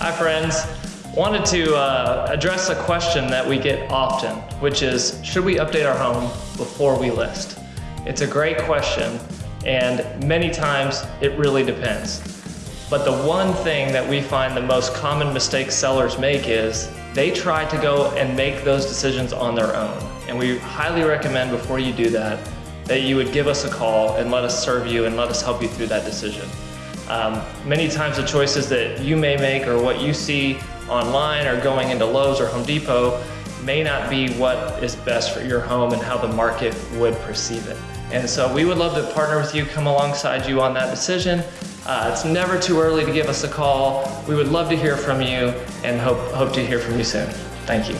Hi friends. Wanted to uh, address a question that we get often, which is, should we update our home before we list? It's a great question, and many times it really depends. But the one thing that we find the most common mistake sellers make is they try to go and make those decisions on their own. And we highly recommend before you do that, that you would give us a call and let us serve you and let us help you through that decision. Um, many times the choices that you may make or what you see online or going into Lowe's or Home Depot may not be what is best for your home and how the market would perceive it. And so we would love to partner with you, come alongside you on that decision. Uh, it's never too early to give us a call. We would love to hear from you and hope, hope to hear from you soon. Thank you.